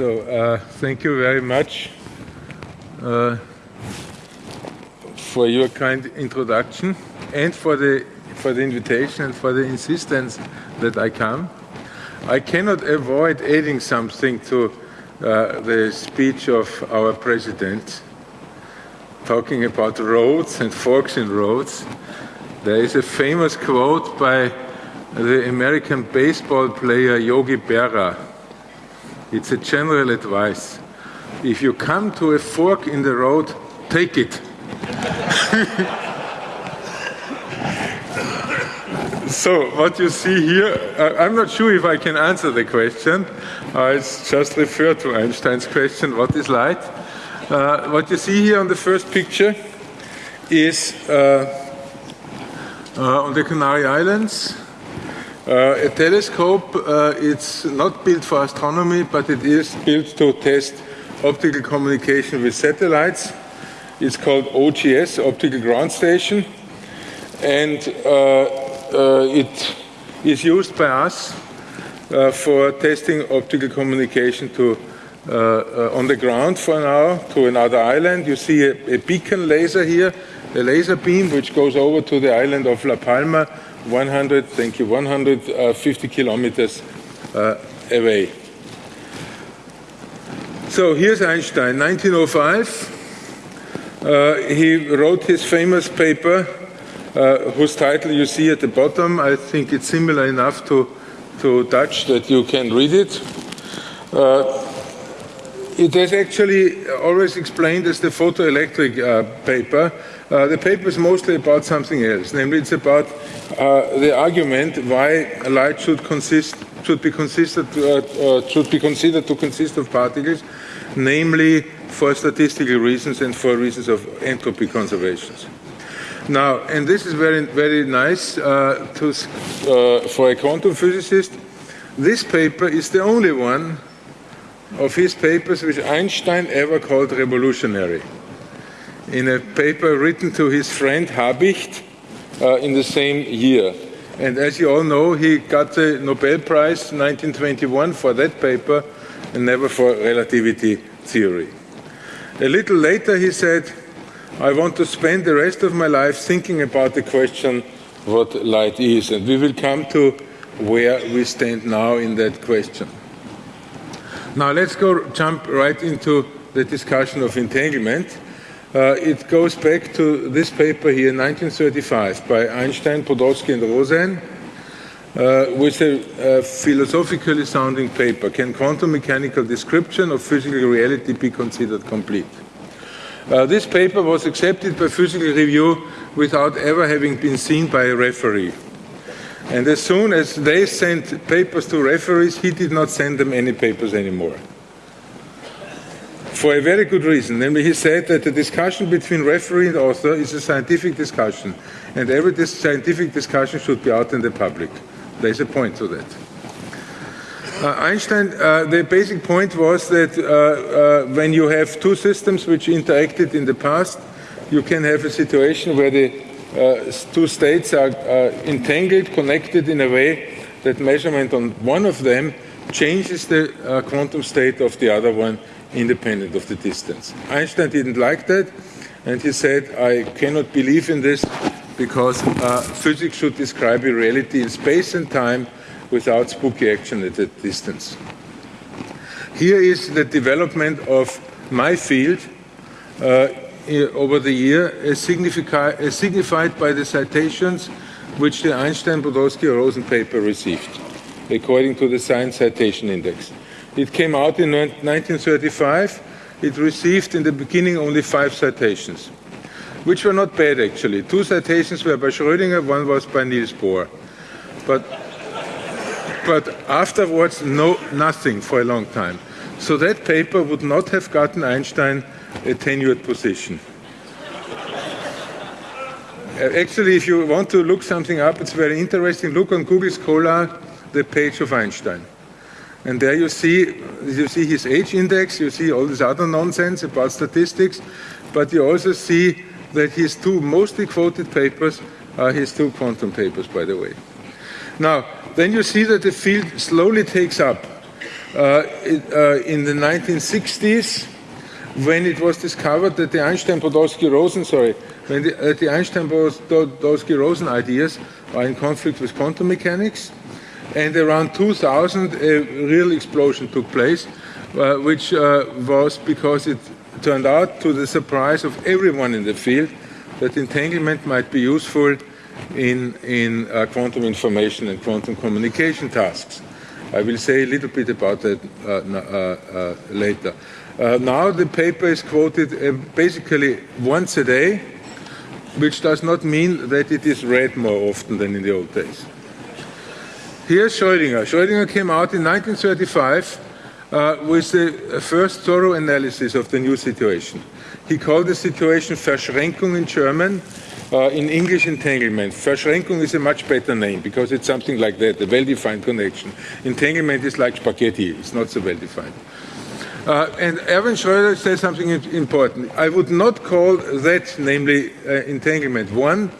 So uh, thank you very much uh, for your kind introduction and for the for the invitation and for the insistence that I come. I cannot avoid adding something to uh, the speech of our president, talking about roads and forks in roads. There is a famous quote by the American baseball player Yogi Berra. It's a general advice. If you come to a fork in the road, take it. So what you see here, I'm not sure if I can answer the question. It's just refer to Einstein's question, what is light? Uh, what you see here on the first picture is uh, uh, on the Canary Islands, uh, a telescope. it's not built for astronomy, but it is built to test optical communication with satellites. It's called OGS, Optical Ground Station. And uh, it is used by us uh, for testing optical communication to uh, on the ground for now to another island. You see a, a, beacon laser here, a laser beam which goes over to the island of La Palma, 100, thank you, 150 kilometers away. So here's Einstein, 1905. Uh, he wrote his famous paper uh, whose title you see at the bottom. I think it's similar enough to, to Dutch that you can read it. Uh, it is actually always explained as the photoelectric uh, paper. Uh, the paper is mostly about something else, namely it's about uh, the argument why light should consist should be considered uh, should be considered to consist of particles, namely for statistical reasons and for reasons of entropy conservations. Now, and this is very, very nice uh, to, uh, for a quantum physicist. This paper is the only one of his papers which Einstein ever called revolutionary. In a paper written to his friend Habicht uh, in the same year. And as you all know, he got the Nobel Prize 1921 for that paper and never for relativity theory. A little later, he said, I want to spend the rest of my life thinking about the question what light is, and we will come to where we stand now in that question. Now let's go jump right into the discussion of entanglement. Uh, it goes back to this paper here, 1935, by Einstein, Podolsky, and Rosen, uh, with a, a philosophically sounding paper. Can quantum mechanical description of physical reality be considered complete? Uh, this paper was accepted by Physical Review without ever having been seen by a referee. And as soon as they sent papers to referees, he did not send them any papers anymore. For a very good reason. Namely, he said that the discussion between referee and author is a scientific discussion, and every dis scientific discussion should be out in the public. There's a point to that. Uh, Einstein, uh, the basic point was that uh, uh, when you have two systems which interacted in the past, you can have a situation where the uh, two states are entangled, connected in a way that measurement on one of them changes the uh, quantum state of the other one independent of the distance. Einstein didn't like that, and he said, I cannot believe in this because uh, physics should describe a reality in space and time without spooky action at a distance. Here is the development of my field uh, over the year, as, as signified by the citations which the Einstein-Podolsky-Rosen paper received, according to the Science Citation Index. It came out in 1935. It received in the beginning only five citations, which were not bad actually. Two citations were by Schrödinger, one was by Niels Bohr. But but afterwards, no, nothing for a long time. So that paper would not have gotten Einstein a tenured position. Uh, actually, if you want to look something up, it's very interesting. Look on Google Scholar, the page of Einstein. And there you see, you see his h-index, you see all this other nonsense about statistics, but you also see that his two mostly quoted papers are his two quantum papers, by the way. Now, then you see that the field slowly takes up. in the 1960s, when it was discovered that the Einstein-Podolsky-Rosen, sorry, when the, uh, the Einstein-Podolsky-Rosen ideas are in conflict with quantum mechanics, and around 2000 a real explosion took place, uh, which uh, was because it turned out to the surprise of everyone in the field that entanglement might be useful in, in uh, quantum information and quantum communication tasks. I will say a little bit about that uh, uh, uh later. now the paper is quoted basically once a day, which does not mean that it is read more often than in the old days. Here's Schrödinger. Schrödinger came out in 1935 uh, with the first thorough analysis of the new situation. He called the situation Verschränkung in German, uh, in English entanglement. Verschränkung is a much better name because it's something like that, a well-defined connection. Entanglement is like spaghetti, it's not so well-defined. Uh, and Erwin Schrödinger says something important. I would not call that, namely uh, entanglement, one,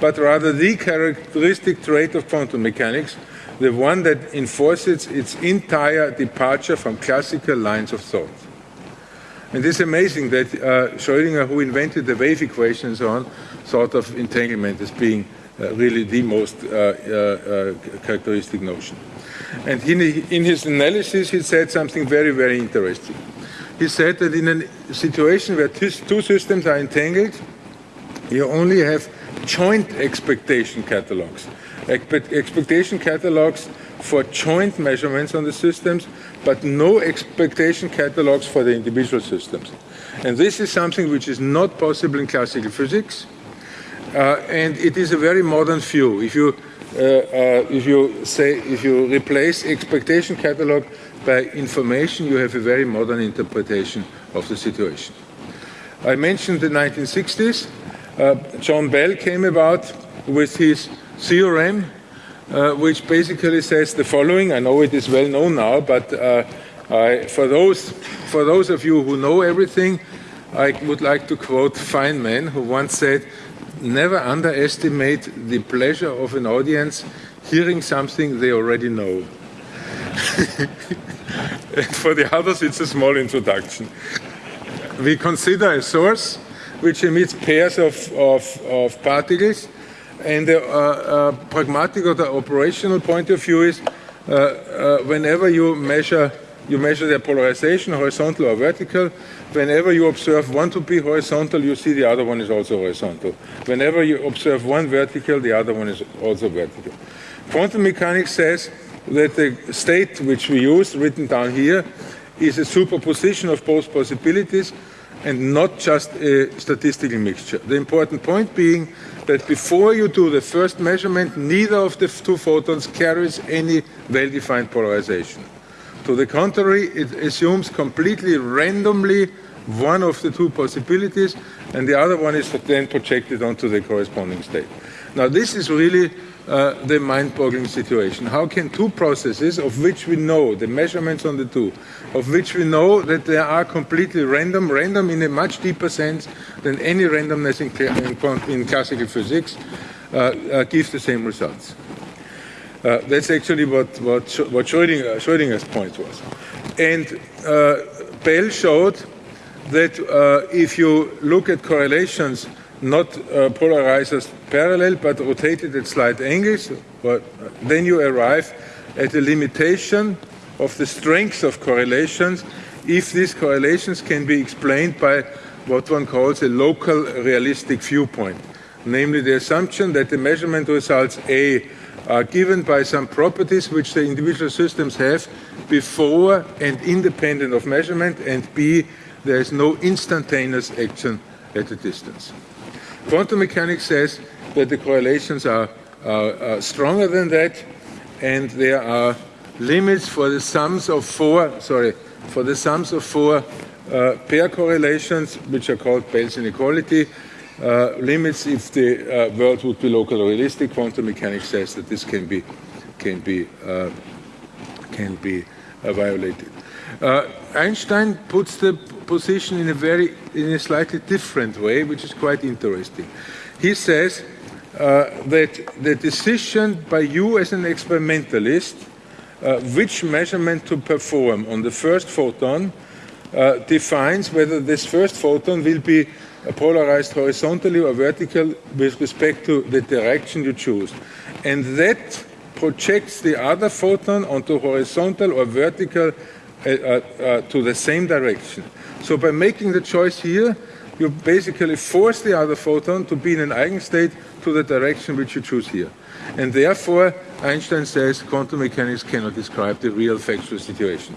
but rather the characteristic trait of quantum mechanics, the one that enforces its entire departure from classical lines of thought. And it's amazing that uh, Schrödinger, who invented the wave equation and so on, thought of entanglement as being uh, really the most uh, uh, uh characteristic notion. And in, in his analysis, he said something very, very interesting. He said that in a situation where two systems are entangled, you only have joint expectation catalogs. Expectation catalogs for joint measurements on the systems, but no expectation catalogs for the individual systems. And this is something which is not possible in classical physics, uh, and it is a very modern view. If you uh, uh, if you say if you replace expectation catalog by information, you have a very modern interpretation of the situation. I mentioned the 1960s. Uh, John Bell came about with his theorem, uh, which basically says the following. I know it is well known now, but uh, I, for those for those of you who know everything, I would like to quote Feynman, who once said, never underestimate the pleasure of an audience hearing something they already know. And for the others, it's a small introduction. We consider a source which emits pairs of, of, of particles, and the uh, uh, pragmatic or the operational point of view is uh, uh whenever you measure you measure their polarization, horizontal or vertical. Whenever you observe one to be horizontal, you see the other one is also horizontal. Whenever you observe one vertical, the other one is also vertical. Quantum mechanics says that the state which we use, written down here, is a superposition of both possibilities and not just a statistical mixture. The important point being that before you do the first measurement, neither of the two photons carries any well-defined polarization. To the contrary, it assumes completely randomly one of the two possibilities, and the other one is then projected onto the corresponding state. Now, this is really uh, the mind-boggling situation. How can two processes, of which we know the measurements on the two, of which we know that they are completely random, random in a much deeper sense than any randomness in, in, in classical physics, uh, uh, give the same results? Uh, that's actually what, what, what Schrödinger, Schrödinger's point was. And uh, Bell showed that uh, if you look at correlations not uh, polarized parallel but rotated at slight angles, but then you arrive at a limitation of the strength of correlations if these correlations can be explained by what one calls a local realistic viewpoint, namely the assumption that the measurement results A are given by some properties which the individual systems have before and independent of measurement, and B, there is no instantaneous action at a distance. Quantum mechanics says that the correlations are, are, are stronger than that, and there are limits for the sums of four, sorry, for the sums of four uh, pair correlations, which are called Bell's inequality, uh, limits if the uh, world would be locally realistic. Quantum mechanics says that this can be can be uh, can be uh, violated. Uh, Einstein puts the position in a very in a slightly different way, which is quite interesting. He says that the decision by you as an experimentalist uh, which measurement to perform on the first photon uh, defines whether this first photon will be polarized horizontally or vertical with respect to the direction you choose. And that projects the other photon onto horizontal or vertical uh, uh, uh, to the same direction. So by making the choice here, you basically force the other photon to be in an eigenstate to the direction which you choose here. And therefore, Einstein says quantum mechanics cannot describe the real factual situation.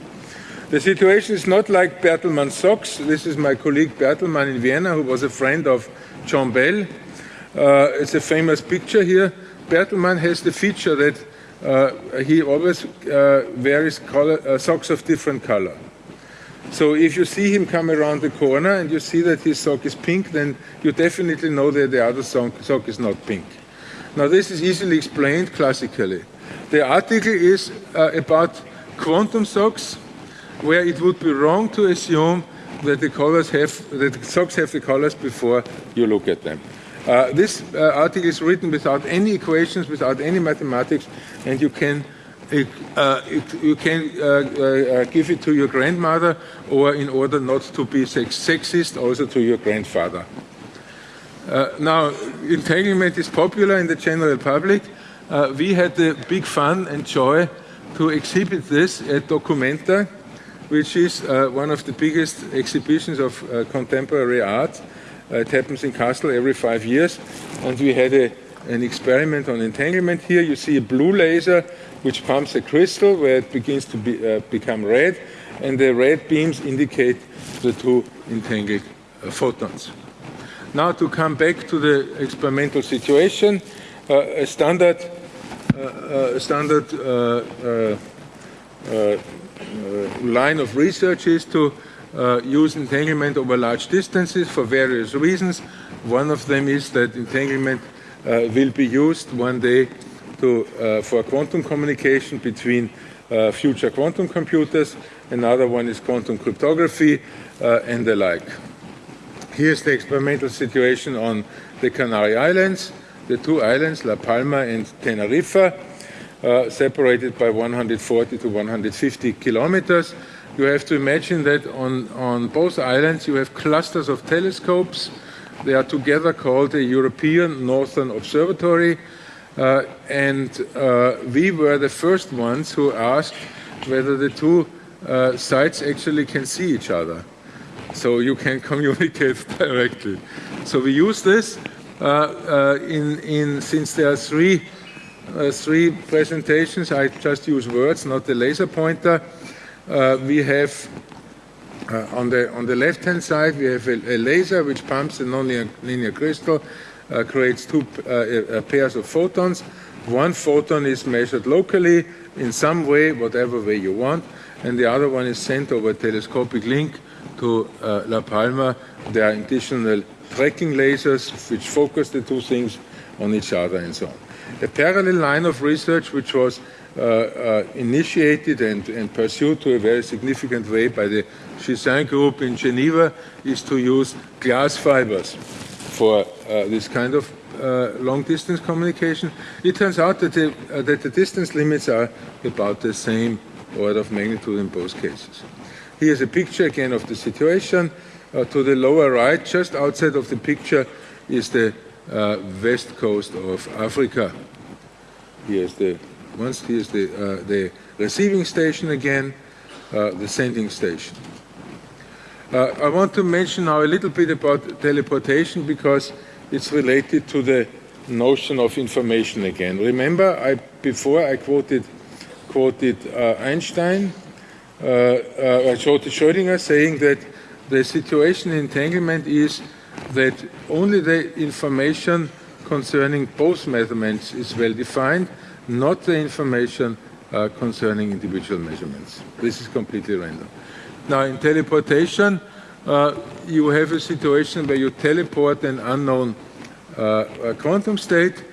The situation is not like Bertlmann's socks. This is my colleague Bertlmann in Vienna, who was a friend of John Bell. Uh, it's a famous picture here. Bertlmann has the feature that uh, he always uh, wears color, uh, socks of different color. So if you see him come around the corner and you see that his sock is pink, then you definitely know that the other sock is not pink. Now this is easily explained classically. The article is uh, about quantum socks where it would be wrong to assume that the colors have that the socks have the colors before you look at them. Uh, this uh, article is written without any equations, without any mathematics, and you can uh, you can uh, uh, give it to your grandmother, or in order not to be sex sexist, also to your grandfather. Uh, now, entanglement is popular in the general public. we had the big fun and joy to exhibit this at Documenta which is uh, one of the biggest exhibitions of uh, contemporary art. Uh, it happens in Kassel every five years, and we had a, an experiment on entanglement here. You see a blue laser which pumps a crystal where it begins to be, uh, become red, and the red beams indicate the two entangled uh, photons. Now to come back to the experimental situation, uh, a standard, standard uh, line of research is to uh, use entanglement over large distances for various reasons. One of them is that entanglement uh, Uh, will be used one day to, uh, for quantum communication between uh, future quantum computers. Another one is quantum cryptography and the like. Here's the experimental situation on the Canary Islands, the two islands, La Palma and Tenerife. Uh, separated by 140 to 150 kilometers. You have to imagine that on, on both islands you have clusters of telescopes. They are together called the European Northern Observatory. Uh, and uh, we were the first ones who asked whether the two uh, sites actually can see each other. So you can communicate directly. So we use this uh, uh, in, in, since there are three uh, three presentations. I just use words, not the laser pointer. We have uh, on the on the left-hand side we have a, a, laser which pumps a nonlinear crystal, uh, creates two uh, pairs of photons. One photon is measured locally in some way, whatever way you want, and the other one is sent over a telescopic link to uh, La Palma. There are additional tracking lasers which focus the two things on each other and so on. A parallel line of research which was uh, uh, initiated and, and, pursued to a very significant way by the Gisin group in Geneva is to use glass fibers for uh, this kind of uh, long distance communication. It turns out that the, uh, that the distance limits are about the same order of magnitude in both cases. Here's a picture again of the situation. Uh, to the lower right, just outside of the picture, is the uh, west coast of Africa. Here's the once here's the uh, the receiving station again, the sending station. Uh, I want to mention now a little bit about teleportation because it's related to the notion of information again. Remember, I before I quoted quoted uh, Einstein, I quoted Schrödinger saying that the situation in entanglement is that only the information concerning both measurements is well defined, not the information uh, concerning individual measurements. This is completely random. Now, in teleportation, uh, you have a situation where you teleport an unknown uh, quantum state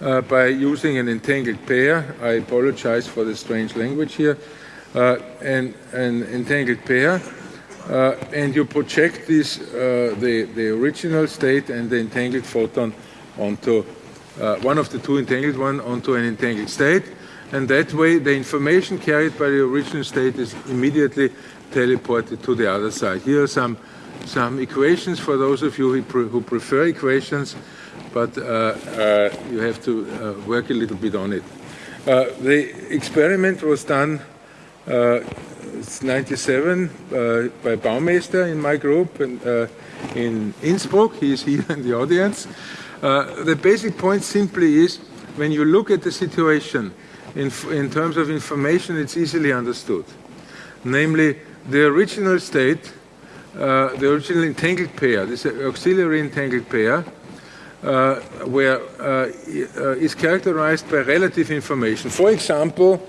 uh, by using an entangled pair. I apologize for the strange language here. Uh, an, an entangled pair uh, and you project this, uh, the, the original state and the entangled photon onto one of the two entangled one onto an entangled state. and that way the information carried by the original state is immediately teleported to the other side. Here are some, some equations for those of you who, pre who prefer equations, but uh, uh, you have to uh, work a little bit on it. Uh, the experiment was done uh, 97 uh, by Bouwmeester in my group and in Innsbruck. He is here in the audience. the basic point simply is when you look at the situation in, in terms of information, it's easily understood. Namely, the original state, uh, the original entangled pair, this auxiliary entangled pair, uh, where uh, uh, is characterized by relative information. For example,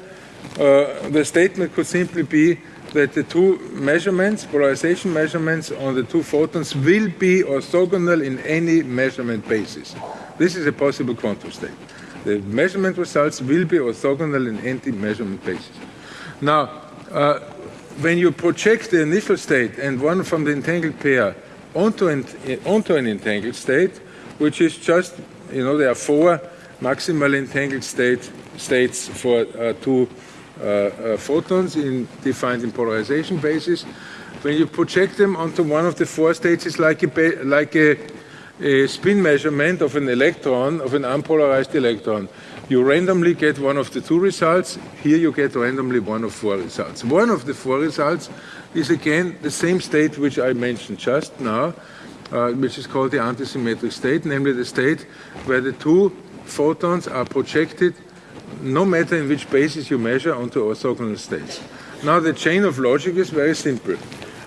uh, the statement could simply be that the two measurements, polarization measurements on the two photons will be orthogonal in any measurement basis. This is a possible quantum state. The measurement results will be orthogonal in any measurement basis. Now, uh, when you project the initial state and one from the entangled pair onto an, onto an entangled state, which is just, you know, there are four maximal entangled state, states for uh, two uh, uh, photons in, defined in polarization basis. When you project them onto one of the four states, it's like a, like a, a spin measurement of an electron, of an unpolarized electron. You randomly get one of the two results. Here you get randomly one of four results. One of the four results is again the same state which I mentioned just now, uh, which is called the antisymmetric state, namely the state where the two photons are projected no matter in which basis you measure onto orthogonal states. Now the chain of logic is very simple.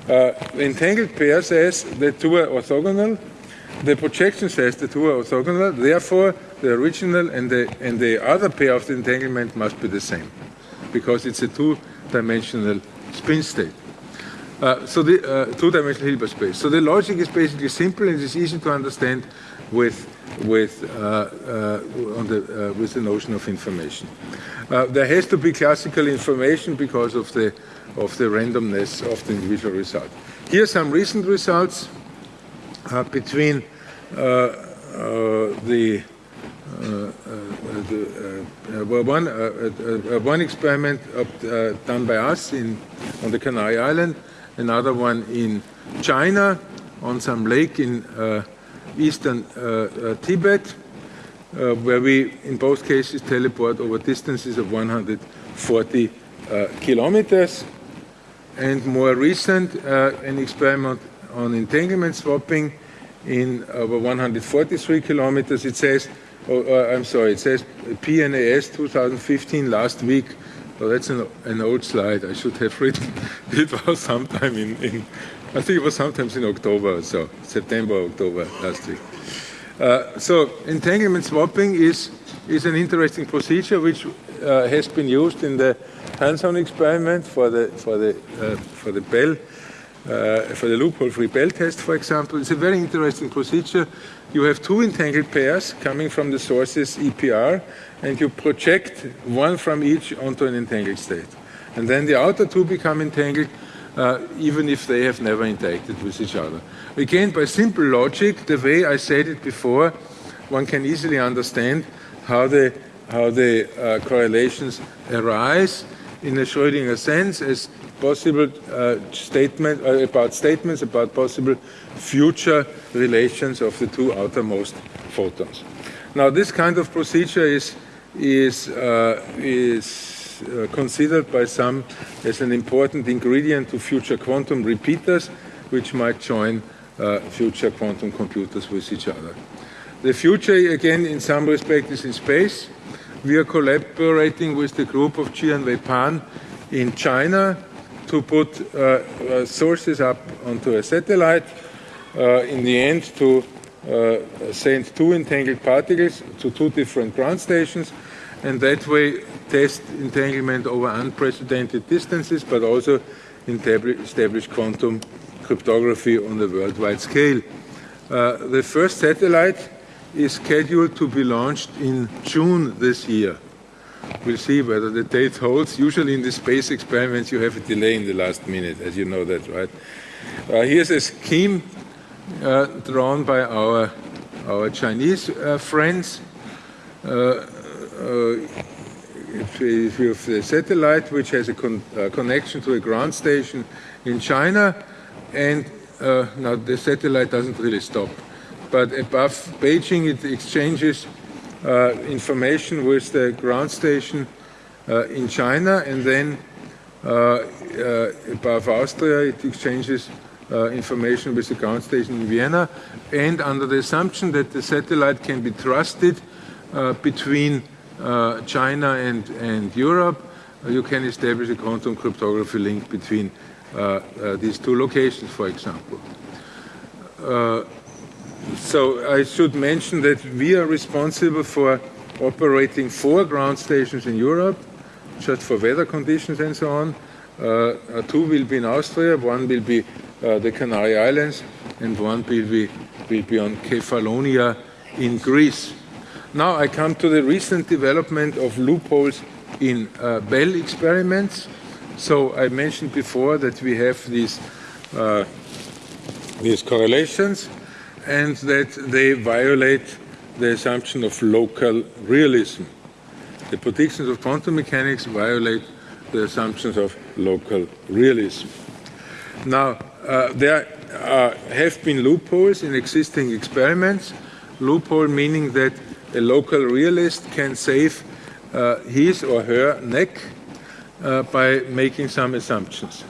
Uh, the entangled pair says the two are orthogonal, the projection says the two are orthogonal, therefore the original and the, and the other pair of the entanglement must be the same, because it's a two-dimensional spin state. Uh, so the uh, two-dimensional Hilbert space. So the logic is basically simple and it's easy to understand with with uh, uh on the uh, with the notion of information. Uh, there has to be classical information because of the of the randomness of the individual result. Here are some recent results between the uh, the, uh, well, one, uh, one experiment done by us in, on the Canary Island another one in China on some lake in uh, eastern uh, uh, Tibet, uh, where we, in both cases, teleport over distances of 140 kilometers. And more recent, an experiment on entanglement swapping in over 143 kilometers. It says, oh, I'm sorry, it says PNAS 2015 last week so that's an, an, old slide. I should have written. It was sometime in, in, I think it was sometimes in October, so September, October last week. Uh, so entanglement swapping is is an interesting procedure which uh, has been used in the Hanson experiment for the for the uh, for the Bell uh, for the loophole-free Bell test, for example. It's a very interesting procedure. You have two entangled pairs coming from the sources EPR, and you project one from each onto an entangled state. And then the outer two become entangled uh, even if they have never interacted with each other. Again, by simple logic, the way I said it before, one can easily understand how the, how the uh, correlations arise in a Schrödinger sense as possible uh, statement uh, about statements about possible future relations of the two outermost photons. Now, this kind of procedure is is, uh, is uh, considered by some as an important ingredient to future quantum repeaters, which might join uh, future quantum computers with each other. The future, again, in some respect, is in space. We are collaborating with the group of Jianwei Pan in China to put uh, uh, sources up onto a satellite, uh, in the end to uh, send two entangled particles to two different ground stations, and that way test entanglement over unprecedented distances, but also establish quantum cryptography on the worldwide scale. The first satellite is scheduled to be launched in June this year. We'll see whether the date holds. Usually in the space experiments you have a delay in the last minute, as you know that, right? Uh, here's a scheme uh, drawn by our, our Chinese uh, friends. Uh, if, if you have a satellite which has a con uh, connection to a ground station in China, and uh, now the satellite doesn't really stop, but above Beijing it exchanges uh, information with the ground station uh, in China, and then uh, above Austria it exchanges information with the ground station in Vienna, and under the assumption that the satellite can be trusted between uh, China and, and Europe, uh, you can establish a quantum cryptography link between uh, these two locations, for example. So I should mention that we are responsible for operating four ground stations in Europe, just for weather conditions and so on. Uh, two will be in Austria, one will be uh, the Canary Islands, and one will be, will be on Kefalonia in Greece. Now I come to the recent development of loopholes in uh, Bell experiments. So I mentioned before that we have these, uh, these correlations and that they violate the assumption of local realism. The predictions of quantum mechanics violate the assumptions of local realism. Now, uh, there uh, have been loopholes in existing experiments, loophole meaning that a local realist can save uh, his or her neck uh, by making some assumptions.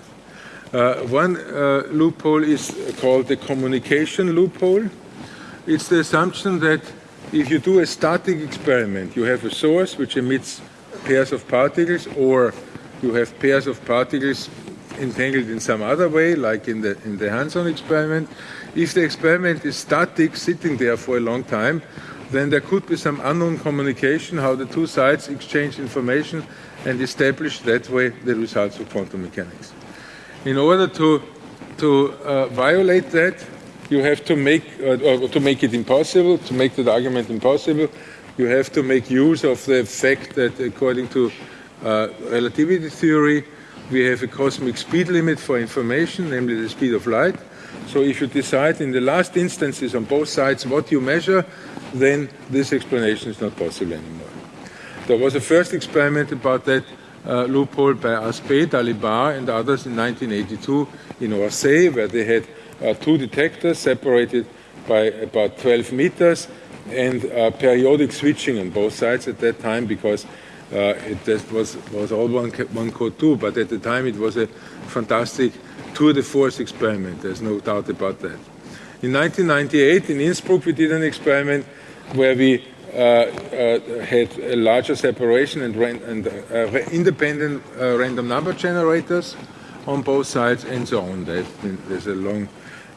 Uh, one uh, loophole is called the communication loophole. It's the assumption that if you do a static experiment, you have a source which emits pairs of particles, or you have pairs of particles entangled in some other way, like in the, in the Hanson experiment. If the experiment is static, sitting there for a long time, then there could be some unknown communication, how the two sides exchange information and establish that way the results of quantum mechanics. In order to, to uh, violate that, you have to make, uh, to make it impossible, to make that argument impossible, you have to make use of the fact that according to uh, relativity theory, we have a cosmic speed limit for information, namely the speed of light. So if you decide in the last instances on both sides what you measure, then this explanation is not possible anymore. There was a first experiment about that uh, loophole by Aspect, Dalibard, and others in 1982 in Orsay, where they had uh, two detectors separated by about 12 meters and uh, periodic switching on both sides at that time because uh, it was, was all one, one code 2, but at the time it was a fantastic tour de force experiment. There's no doubt about that. In 1998 in Innsbruck we did an experiment where we had a larger separation and, and uh, independent random number generators on both sides and so on. There's a long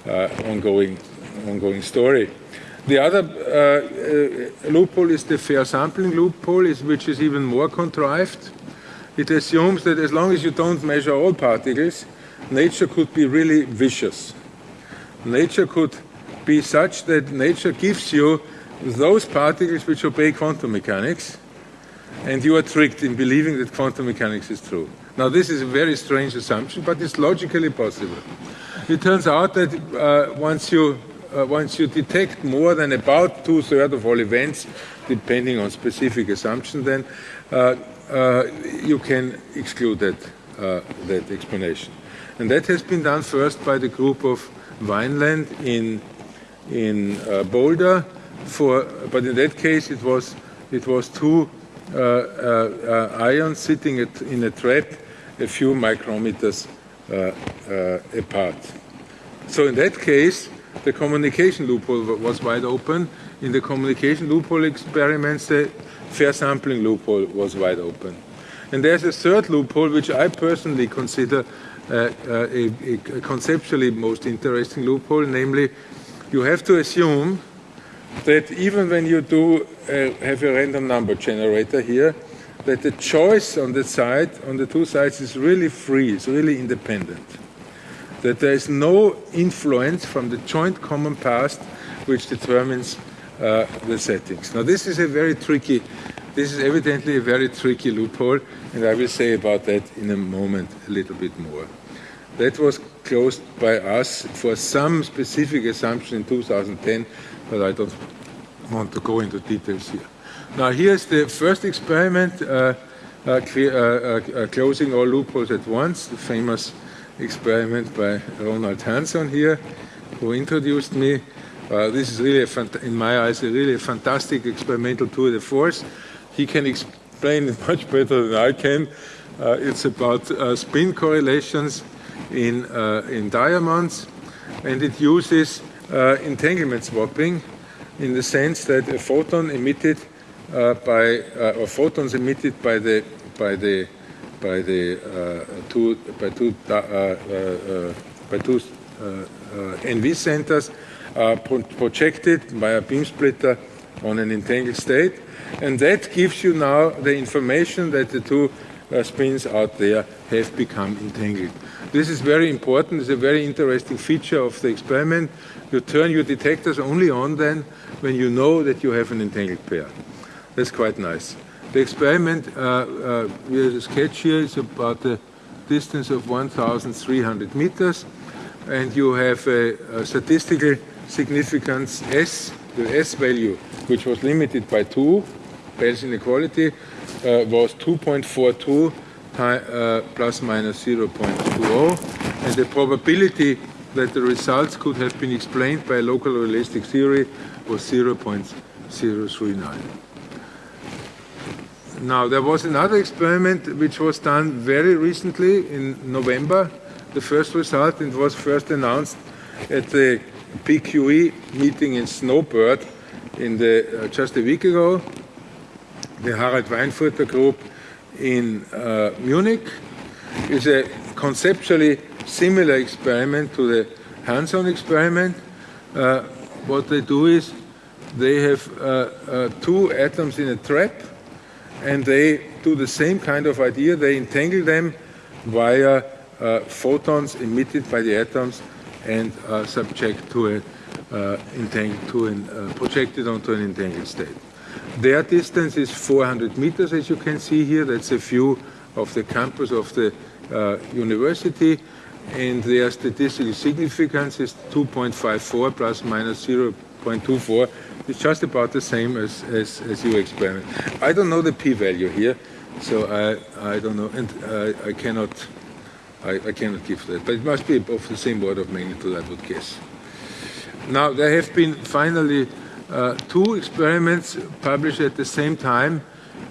ongoing, ongoing story. The other uh, uh, loophole is the fair sampling loophole, is, which is even more contrived. It assumes that as long as you don't measure all particles, nature could be really vicious. Nature could be such that nature gives you those particles which obey quantum mechanics, and you are tricked in believing that quantum mechanics is true. Now, this is a very strange assumption, but it's logically possible. It turns out that uh, once you uh, once you detect more than about two-thirds of all events, depending on specific assumption, then uh, uh, you can exclude that, uh, that explanation. And that has been done first by the group of Wineland in, in uh, Boulder, for, but in that case it was, it was two uh, uh, uh ions sitting at, in a trap a few micrometers apart. So in that case, the communication loophole was wide open. In the communication loophole experiments, the fair sampling loophole was wide open. And there's a third loophole, which I personally consider uh, a, a, conceptually most interesting loophole, namely, you have to assume that even when you do uh, have a random number generator here, that the choice on the side, on the two sides, is really free, it's really independent. That there is no influence from the joint common past which determines uh, the settings. Now this is a very tricky, this is evidently a very tricky loophole, and I will say about that in a moment a little bit more. That was closed by us for some specific assumption in 2010 but I don't want to go into details here. Now here's the first experiment uh, uh, uh, closing all loopholes at once, the famous experiment by Ronald Hanson here, who introduced me. Uh, this is really, in my eyes, a really fantastic experimental tour de force. He can explain it much better than I can. Uh, it's about uh, spin correlations in, uh, in diamonds, and it uses entanglement swapping in the sense that a photon emitted uh, by uh, or photons emitted by the by the by the uh, two by two by two NV centers are projected by a beam splitter on an entangled state, and that gives you now the information that the two uh, spins out there have become entangled. This is very important. It's a very interesting feature of the experiment. You turn your detectors only on then when you know that you have an entangled pair. That's quite nice. The experiment uh, uh, we have a sketch here is about a distance of 1,300 meters, and you have a, a, statistical significance S, the S value, which was limited by 2, Bell's inequality, uh, was 2.42 uh, plus minus 0.20, and the probability that the results could have been explained by local realistic theory was 0.039. Now, there was another experiment which was done very recently in November. The first result, it was first announced at the PQE meeting in Snowbird in the, uh, just a week ago. The Harald Weinfurter group in uh, Munich is a conceptually similar experiment to the Hanson experiment. Uh, what they do is they have uh, uh, two atoms in a trap and they do the same kind of idea. They entangle them via uh, photons emitted by the atoms and subject to a entangled to an projected onto an entangled state. Their distance is 400 meters, as you can see here. That's a view of the campus of the uh, university. And their statistical significance is 2.54 plus minus 0.24. It's just about the same as, as, as your experiment. I don't know the p-value here, so I, I don't know, and I, I cannot I, I, cannot give that. But it must be of the same order of magnitude, I would guess. Now, there have been finally uh, two experiments published at the same time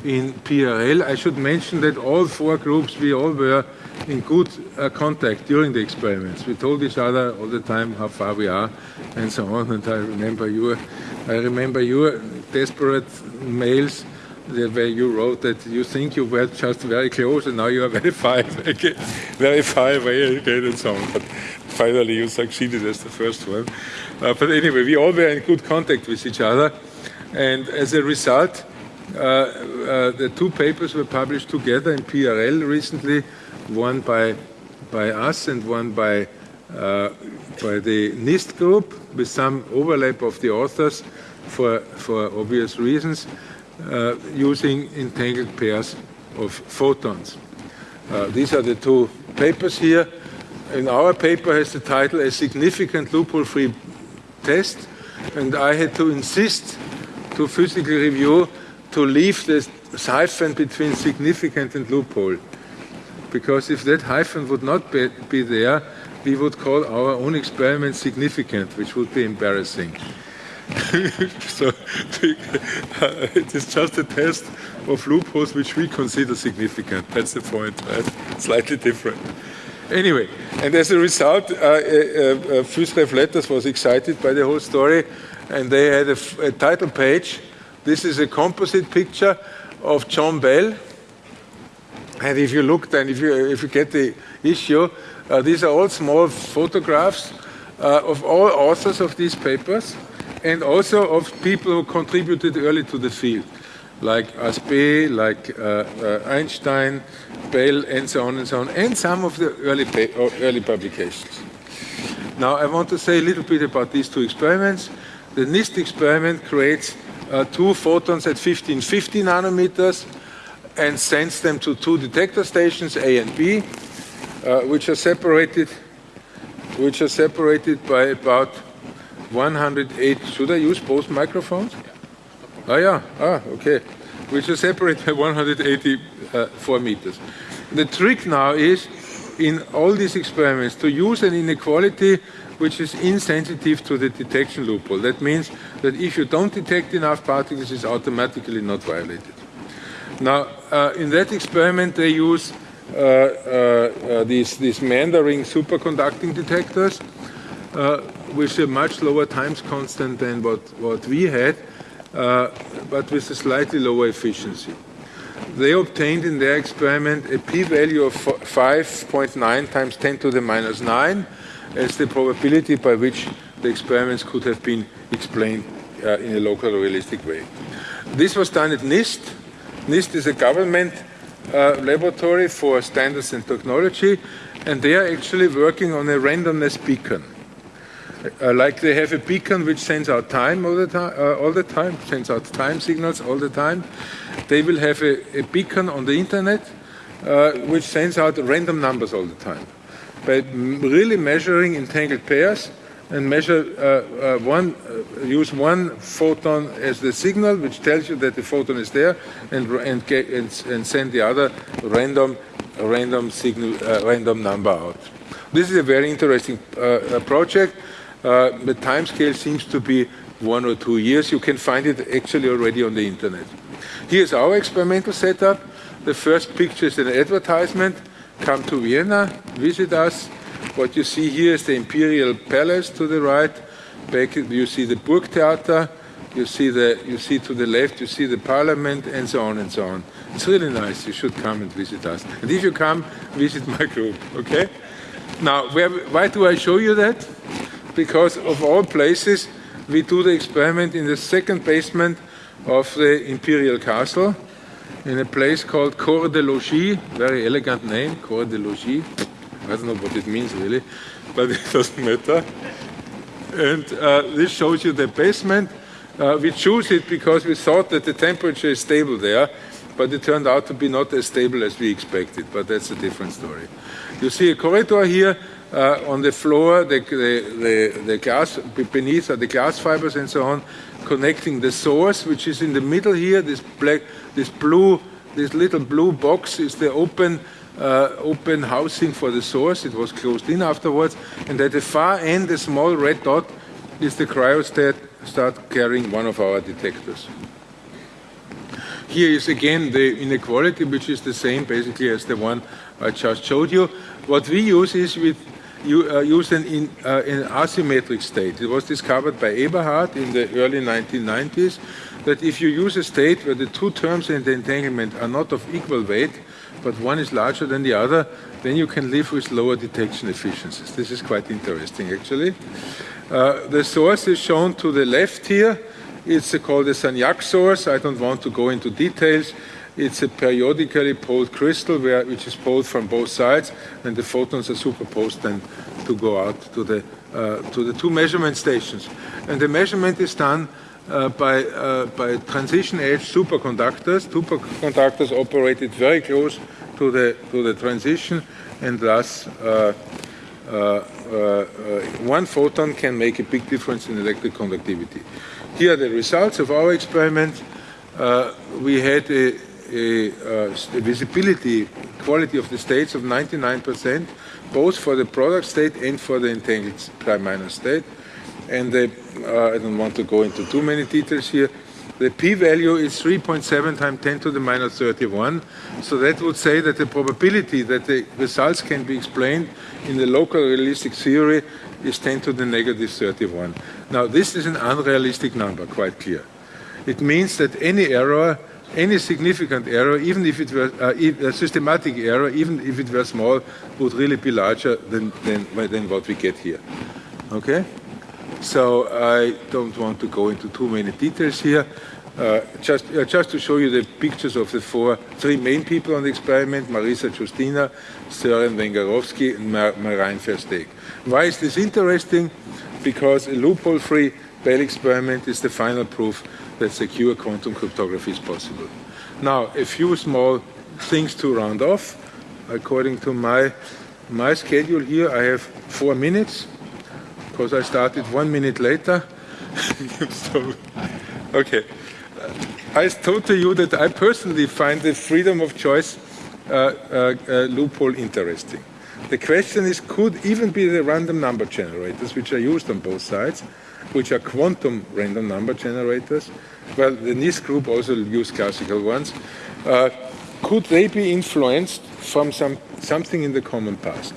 in PRL. I should mention that all four groups, we all were in good uh, contact during the experiments. We told each other all the time how far we are and so on. And I remember your, I remember your desperate mails where you wrote that you think you were just very close and now you are very far very far away again and so on. But finally you succeeded as the first one. Uh, but anyway, we all were in good contact with each other. And as a result, uh, uh, the two papers were published together in PRL recently, one by, by us and one by, uh, by the NIST group, with some overlap of the authors for, for obvious reasons, uh, using entangled pairs of photons. Uh, these are the two papers here. In our paper has the title, A Significant Loophole-Free Test, and I had to insist to physical review to leave this hyphen between significant and loophole. Because if that hyphen would not be, be there, we would call our own experiment significant, which would be embarrassing. so it is just a test of loopholes which we consider significant. That's the point, right? Slightly different. Anyway, and as a result, uh, uh, PhysRev Letters was excited by the whole story, and they had a, a title page. This is a composite picture of John Bell. And if you look then, if you, if you get the issue, uh, these are all small photographs uh, of all authors of these papers and also of people who contributed early to the field, like Aspect, like uh, uh, Einstein, Bell, and so on and so on, and some of the early, early publications. Now, I want to say a little bit about these two experiments. The NIST experiment creates uh, two photons at 1550 nanometers and sends them to two detector stations, A and B, uh, which are separated which are separated by about 108. Should I use both microphones? Oh yeah, ah, okay. which are separated by 184 meters. The trick now is, in all these experiments, to use an inequality which is insensitive to the detection loophole. That means that if you don't detect enough particles, it's automatically not violated. Now, uh, in that experiment, they use uh, uh, these, these Mandarin superconducting detectors uh, with a much lower times constant than what, what we had, uh, but with a slightly lower efficiency. They obtained in their experiment a p-value of 5.9 times 10 to the minus 9 as the probability by which the experiments could have been explained uh, in a local realistic way. This was done at NIST. NIST is a government uh, laboratory for standards and technology, and they are actually working on a randomness beacon. Uh, like they have a beacon which sends out time all the time, uh, all the time, sends out time signals all the time. They will have a, a beacon on the internet uh, which sends out random numbers all the time. By really measuring entangled pairs and measure uh, uh, one, uh, use one photon as the signal, which tells you that the photon is there, and and, get, and, and send the other random random signal, random number out. This is a very interesting project. Uh, the time scale seems to be one or two years. You can find it actually already on the internet. Here's our experimental setup. The first picture is an advertisement. Come to Vienna, visit us. What you see here is the Imperial Palace to the right. Back you see the Burgtheater. You see the you see to the left. You see the Parliament, and so on and so on. It's really nice. You should come and visit us. And if you come, visit my group. Okay. Now, where, why do I show you that? Because of all places we do the experiment in the second basement of the Imperial Castle in a place called Corps de Logis, very elegant name, Corps de Logis. I don't know what it means really, but it doesn't matter. And uh, this shows you the basement. Uh, we choose it because we thought that the temperature is stable there, but it turned out to be not as stable as we expected, but that's a different story. You see a corridor here, uh, on the floor, the, the, the, the, glass beneath are the glass fibers and so on, connecting the source, which is in the middle here. This black, this blue, this little blue box is the open, uh, open housing for the source. It was closed in afterwards, and at the far end, the small red dot is the cryostat start carrying one of our detectors. Here is again the inequality, which is the same basically as the one I just showed you. What we use is with used an, in, uh, an asymmetric state. It was discovered by Eberhard in the early 1990s that if you use a state where the two terms in the entanglement are not of equal weight, but one is larger than the other, then you can live with lower detection efficiencies. This is quite interesting, actually. Uh, the source is shown to the left here. It's called the Sagnac source. I don't want to go into details. It's a periodically poled crystal where, which is poled from both sides, and the photons are superposed then to go out to the, uh, to the two measurement stations. And the measurement is done uh, by, uh, by transition edge superconductors. Superconductors operated very close to the, to the transition, and thus uh, uh, uh, one photon can make a big difference in electric conductivity. Here are the results of our experiment. we had a, a, uh, visibility quality of the states of 99%, both for the product state and for the entangled prime minor state. And the, uh, I don't want to go into too many details here. The p-value is 3.7 times 10 to the minus 31. So that would say that the probability that the results can be explained in the local realistic theory is 10 to the negative 31. Now, this is an unrealistic number, quite clear. It means that any error any significant error, even if it were uh, a systematic error, even if it were small, would really be larger than, than, than what we get here. Okay? So I don't want to go into too many details here. Uh, just, uh, just to show you the pictures of the four, three main people on the experiment, Marissa Giustina, Sören Wengerowsky, and Mar Marijn Versteegh. Why is this interesting? Because a loophole-free Bell experiment is the final proof that secure quantum cryptography is possible. Now, a few small things to round off. According to my, my schedule here, I have four minutes, because I started one minute later. so, okay. I told to you that I personally find the freedom of choice uh, uh, uh, loophole interesting. The question is, could even be the random number generators, which are used on both sides, which are quantum random number generators, well, the NIST group also used classical ones, uh, could they be influenced from some, something in the common past?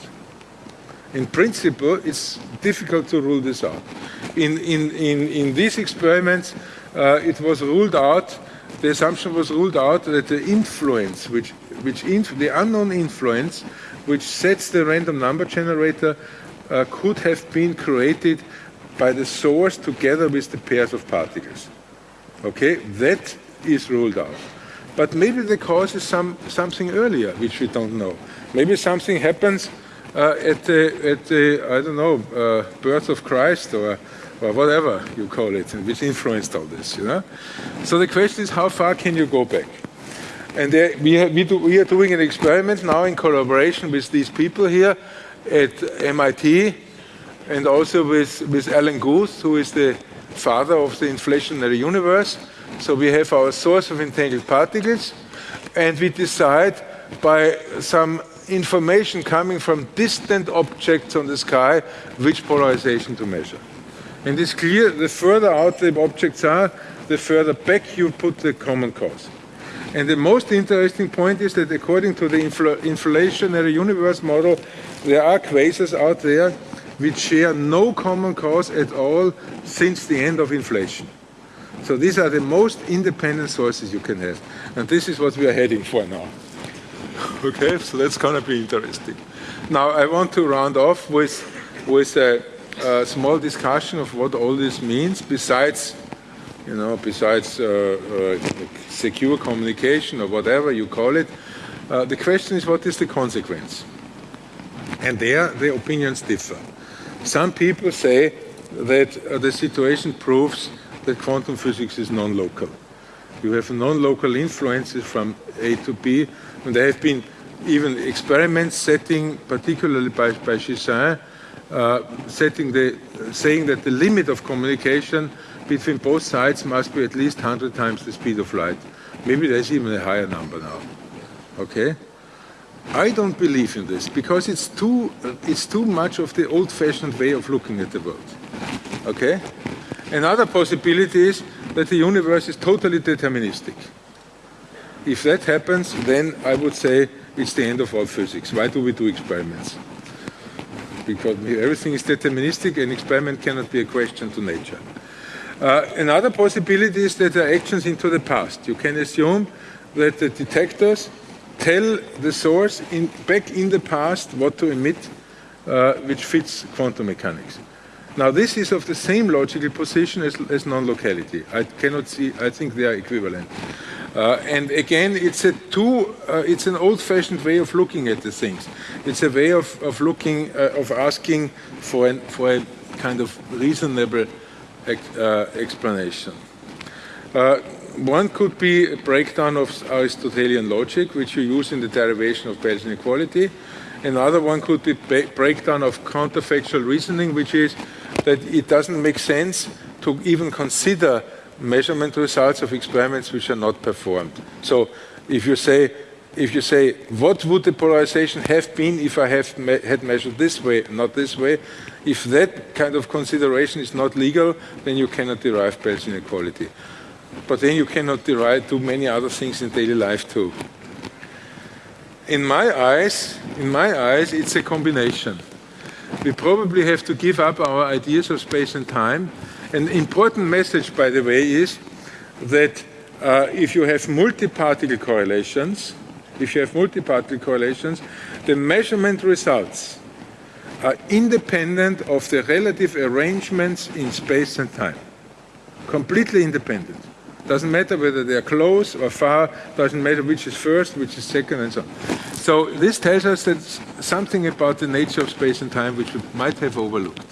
In principle, it's difficult to rule this out. In, in, in, in these experiments, uh, it was ruled out, the assumption was ruled out that the influence, which, which inf the unknown influence, which sets the random number generator, uh, could have been created by the source together with the pairs of particles. Okay, that is ruled out. But maybe the cause is some, something earlier, which we don't know. Maybe something happens uh, at, the, at the, I don't know, uh, birth of Christ or, or whatever you call it, which influenced all this, you know? So the question is, how far can you go back? And there, we, have, we, do, we are doing an experiment now in collaboration with these people here at MIT and also with, with Alan Guth, who is the father of the inflationary universe. So we have our source of entangled particles, and we decide by some information coming from distant objects on the sky which polarization to measure. And it's clear the further out the objects are, the further back you put the common cause. And the most interesting point is that according to the infl inflationary universe model, there are quasars out there which share no common cause at all since the end of inflation. So these are the most independent sources you can have. And this is what we are heading for now. okay, so that's going to be interesting. Now I want to round off with, with a, a small discussion of what all this means besides you know, besides uh, uh, secure communication or whatever you call it, uh, the question is what is the consequence? And there the opinions differ. Some people say that uh, the situation proves that quantum physics is non-local. You have non-local influences from A to B, and there have been even experiments setting, particularly by, by Gisin, uh, setting the, saying that the limit of communication between both sides must be at least 100 times the speed of light. Maybe there's even a higher number now. Okay? I don't believe in this because it's too, it's too much of the old-fashioned way of looking at the world. Okay? Another possibility is that the universe is totally deterministic. If that happens, then I would say it's the end of all physics. Why do we do experiments? Because everything is deterministic and experiment cannot be a question to nature. Uh, another possibility is that there are actions into the past. You can assume that the detectors tell the source in, back in the past what to emit, uh, which fits quantum mechanics. Now, this is of the same logical position as, as non-locality. I cannot see, I think they are equivalent. Uh, and again, it's a too, uh, it's an old-fashioned way of looking at the things. It's a way of, of looking, uh, of asking for, an, for a kind of reasonable uh, explanation. Uh, one could be a breakdown of Aristotelian logic, which you use in the derivation of Bell's inequality. Another one could be breakdown of counterfactual reasoning, which is that it doesn't make sense to even consider measurement results of experiments which are not performed. So if you say, if you say, what would the polarization have been if I have me had measured this way, not this way, if that kind of consideration is not legal, then you cannot derive Bell's inequality. But then you cannot derive too many other things in daily life too. In my eyes, in my eyes, it's a combination. We probably have to give up our ideas of space and time. An important message, by the way, is that uh, if you have multi-particle correlations, if you have multi-particle correlations, the measurement results are independent of the relative arrangements in space and time. Completely independent. Doesn't matter whether they are close or far, doesn't matter which is first, which is second, and so on. So this tells us that something about the nature of space and time which we might have overlooked.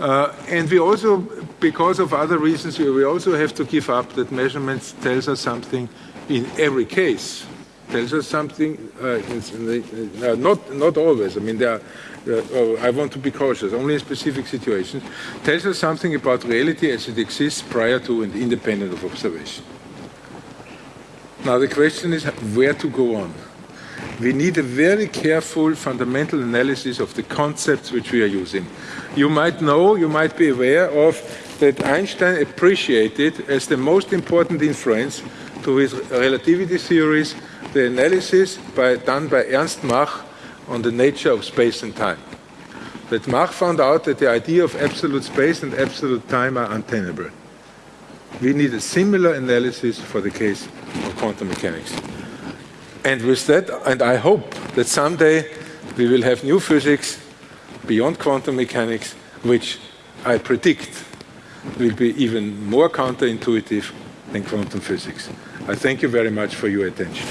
Uh, and we also, because of other reasons, we also have to give up that measurements tells us something in every case. Tells us something, uh, the, uh, not, not always. I mean, there are uh, I want to be cautious, only in specific situations, tells us something about reality as it exists prior to and independent of observation. Now the question is where to go on. We need a very careful fundamental analysis of the concepts which we are using. You might know, you might be aware of that Einstein appreciated as the most important influence to his relativity theories the analysis by, done by Ernst Mach on the nature of space and time. That Mach found out that the idea of absolute space and absolute time are untenable. We need a similar analysis for the case of quantum mechanics. And with that, and I hope that someday we will have new physics beyond quantum mechanics, which I predict will be even more counterintuitive than quantum physics. I thank you very much for your attention.